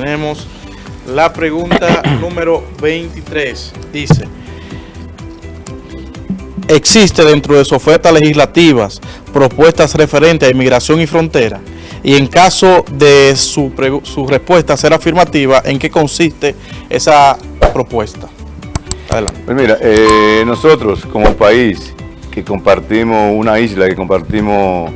tenemos la pregunta número 23. Dice, ¿existe dentro de sus ofertas legislativas propuestas referentes a inmigración y frontera? Y en caso de su, respuesta ser afirmativa, ¿en qué consiste esa propuesta? Adelante. Pues mira, eh, nosotros como país que compartimos una isla, que compartimos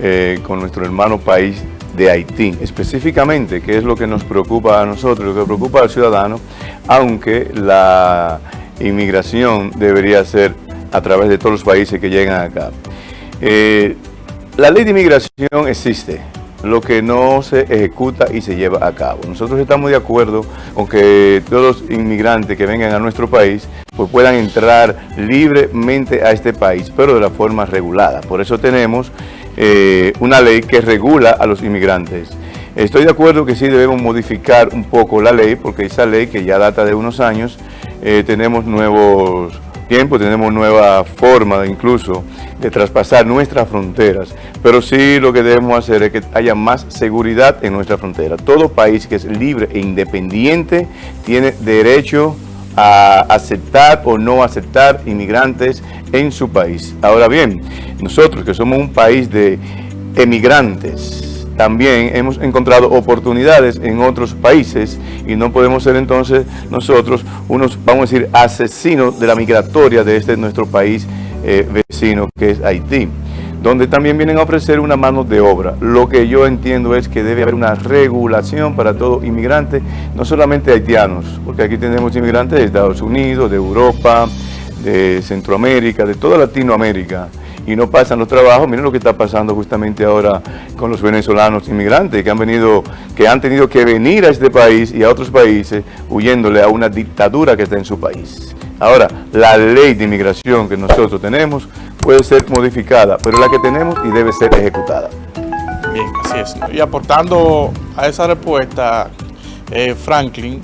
eh, con nuestro hermano país de Haití, específicamente, que es lo que nos preocupa a nosotros, lo que preocupa al ciudadano, aunque la inmigración debería ser a través de todos los países que llegan acá. Eh, la ley de inmigración existe, lo que no se ejecuta y se lleva a cabo. Nosotros estamos de acuerdo con que todos los inmigrantes que vengan a nuestro país pues puedan entrar libremente a este país, pero de la forma regulada. Por eso tenemos eh, una ley que regula a los inmigrantes. Estoy de acuerdo que sí debemos modificar un poco la ley, porque esa ley que ya data de unos años, eh, tenemos nuevos tiempos, tenemos nueva forma incluso de traspasar nuestras fronteras, pero sí lo que debemos hacer es que haya más seguridad en nuestra frontera. Todo país que es libre e independiente tiene derecho a aceptar o no aceptar inmigrantes en su país. Ahora bien, nosotros que somos un país de emigrantes, también hemos encontrado oportunidades en otros países y no podemos ser entonces nosotros unos, vamos a decir, asesinos de la migratoria de este nuestro país eh, vecino que es Haití donde también vienen a ofrecer una mano de obra. Lo que yo entiendo es que debe haber una regulación para todo inmigrante, no solamente haitianos, porque aquí tenemos inmigrantes de Estados Unidos, de Europa, de Centroamérica, de toda Latinoamérica, y no pasan los trabajos. Miren lo que está pasando justamente ahora con los venezolanos inmigrantes que han venido, que han tenido que venir a este país y a otros países huyéndole a una dictadura que está en su país. Ahora, la ley de inmigración que nosotros tenemos puede ser modificada, pero la que tenemos y debe ser ejecutada. Bien, así es. Y aportando a esa respuesta, eh, Franklin,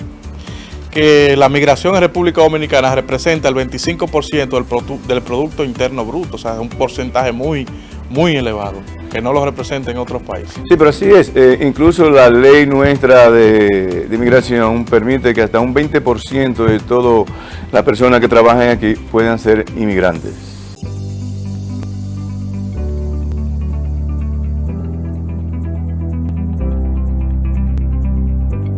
que la migración en República Dominicana representa el 25% del, del Producto Interno Bruto, o sea, es un porcentaje muy, muy elevado, que no lo representa en otros países. Sí, pero así es. Eh, incluso la ley nuestra de, de, inmigración permite que hasta un 20% de todas las personas que trabajan aquí puedan ser inmigrantes.